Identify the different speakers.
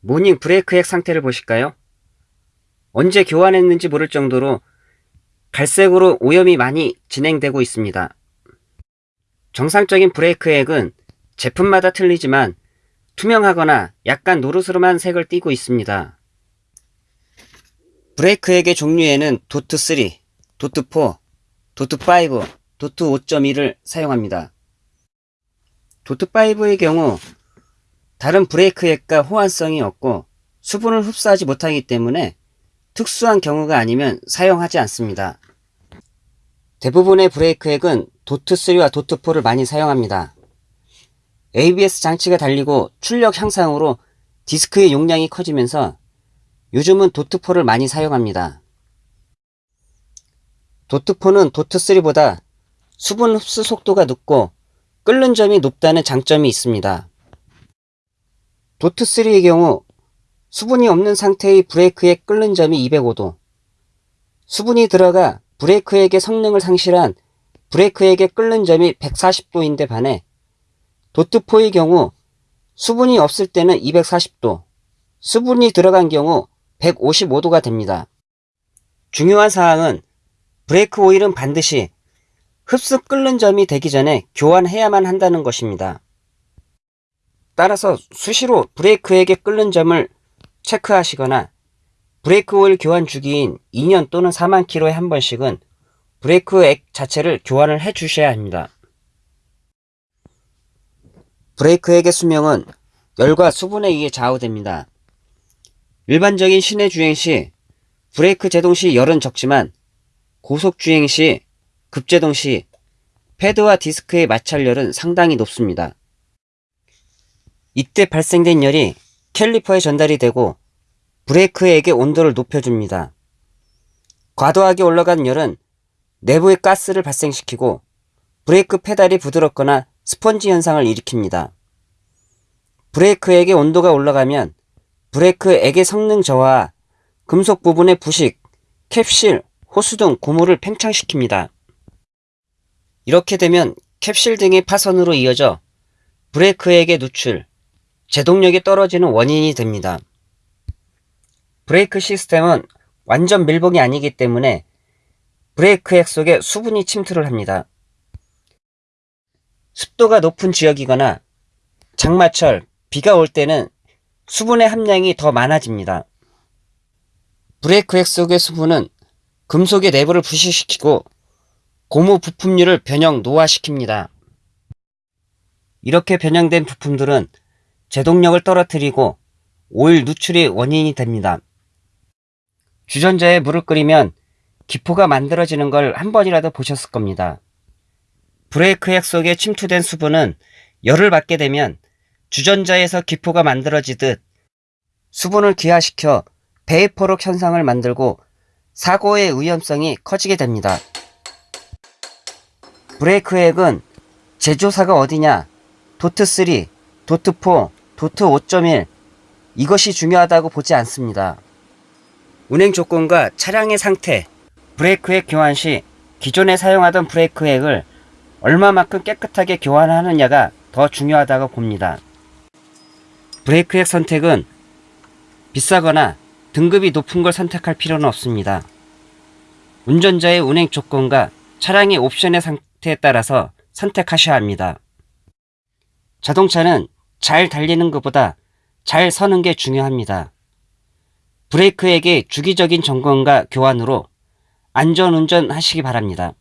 Speaker 1: 모닝 브레이크 액 상태를 보실까요? 언제 교환했는지 모를 정도로 갈색으로 오염이 많이 진행되고 있습니다. 정상적인 브레이크 액은 제품마다 틀리지만 투명하거나 약간 노릇스름한 색을 띠고 있습니다. 브레이크 액의 종류에는 DOT3, DOT4, DOT5, DOT5.1을 사용합니다. 도트5의 경우 다른 브레이크액과 호환성이 없고 수분을 흡수하지 못하기 때문에 특수한 경우가 아니면 사용하지 않습니다. 대부분의 브레이크액은 도트3와 도트4를 많이 사용합니다. ABS 장치가 달리고 출력 향상으로 디스크의 용량이 커지면서 요즘은 도트4를 많이 사용합니다. 도트4는 도트3보다 수분 흡수 속도가 늦고 끓는 점이 높다는 장점이 있습니다. 도트3의 경우 수분이 없는 상태의 브레이크액 끓는 점이 205도, 수분이 들어가 브레이크액의 성능을 상실한 브레이크액의 끓는 점이 140도인데 반해 도트4의 경우 수분이 없을 때는 240도, 수분이 들어간 경우 155도가 됩니다. 중요한 사항은 브레이크 오일은 반드시 흡수 끓는 점이 되기 전에 교환해야만 한다는 것입니다. 따라서 수시로 브레이크액의 끓는 점을 체크하시거나 브레이크 오일 교환 주기인 2년 또는 4만 킬로에 한 번씩은 브레이크 액 자체를 교환을 해 주셔야 합니다. 브레이크 액의 수명은 열과 수분에 의해 좌우됩니다. 일반적인 시내 주행 시 브레이크 제동 시 열은 적지만 고속 주행 시 급제동 시 패드와 디스크의 마찰열은 상당히 높습니다. 이때 발생된 열이 캘리퍼에 전달이 되고 브레이크액의 온도를 높여줍니다. 과도하게 올라간 열은 내부의 가스를 발생시키고 브레이크 페달이 부드럽거나 스펀지 현상을 일으킵니다. 브레이크액의 온도가 올라가면 브레이크액의 성능 저하, 금속 부분의 부식, 캡실, 호수 등 고무를 팽창시킵니다. 이렇게 되면 캡실 등의 파손으로 이어져 브레이크액의 누출, 제동력이 떨어지는 원인이 됩니다. 브레이크 시스템은 완전 밀봉이 아니기 때문에 브레이크 액 속에 수분이 침투를 합니다. 습도가 높은 지역이거나 장마철, 비가 올 때는 수분의 함량이 더 많아집니다. 브레이크 액 속의 수분은 금속의 내부를 부식시키고 고무 부품류를 변형 노화시킵니다. 이렇게 변형된 부품들은 제동력을 떨어뜨리고 오일 누출의 원인이 됩니다. 주전자에 물을 끓이면 기포가 만들어지는 걸 한 번이라도 보셨을 겁니다. 브레이크 액 속에 침투된 수분은 열을 받게 되면 주전자에서 기포가 만들어지듯 수분을 기화시켜 베이퍼록 현상을 만들고 사고의 위험성이 커지게 됩니다. 브레이크 액은 제조사가 어디냐, 도트3, 도트4, 도트 5.1 이것이 중요하다고 보지 않습니다. 운행 조건과 차량의 상태, 브레이크액 교환 시 기존에 사용하던 브레이크액을 얼마만큼 깨끗하게 교환하느냐가 더 중요하다고 봅니다. 브레이크액 선택은 비싸거나 등급이 높은 걸 선택할 필요는 없습니다. 운전자의 운행 조건과 차량의 옵션의 상태에 따라서 선택하셔야 합니다. 자동차는 잘 달리는 것보다 잘 서는 게 중요합니다. 브레이크액의 주기적인 점검과 교환으로 안전운전 하시기 바랍니다.